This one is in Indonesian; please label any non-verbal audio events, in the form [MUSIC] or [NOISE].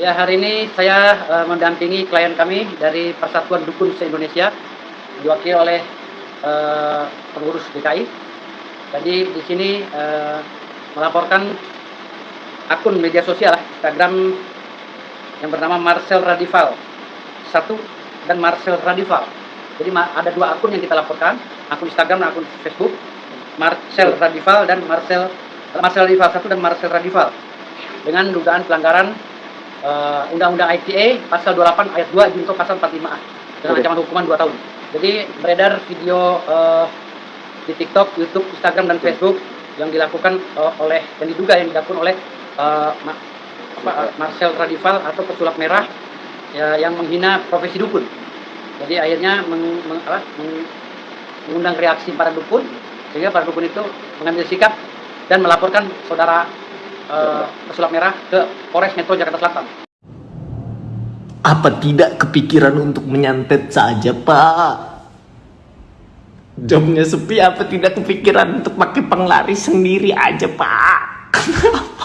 Ya, hari ini saya uh, mendampingi klien kami dari Persatuan Dukun se-Indonesia, diwakili oleh uh, pengurus DKI. Jadi di sini uh, melaporkan akun media sosial Instagram yang bernama Marcel Radival satu dan Marcel Radival. Jadi ada dua akun yang kita laporkan, akun Instagram dan akun Facebook. Marcel Radival dan Marcel Marcel Radival satu dan Marcel Radival dengan dugaan pelanggaran uh, Undang-Undang ITE pasal 28 ayat 2 junto pasal 45A dengan ancaman hukuman 2 tahun. Jadi beredar video uh, di TikTok, YouTube, Instagram dan Facebook yang dilakukan uh, oleh yang diduga yang dilakukan oleh uh, Ma apa, Marcel Radival atau pesulap merah ya, yang menghina profesi dukun. Jadi akhirnya meng, meng, apa, meng, mengundang reaksi para dukun sehingga para dukun itu mengambil sikap dan melaporkan saudara uh, pesulap merah ke Polres Metro Jakarta Selatan. Apa tidak kepikiran untuk menyantet saja, Pak? Jobnya sepi, apa tidak kepikiran untuk pakai penglaris sendiri aja, Pak? [LAUGHS]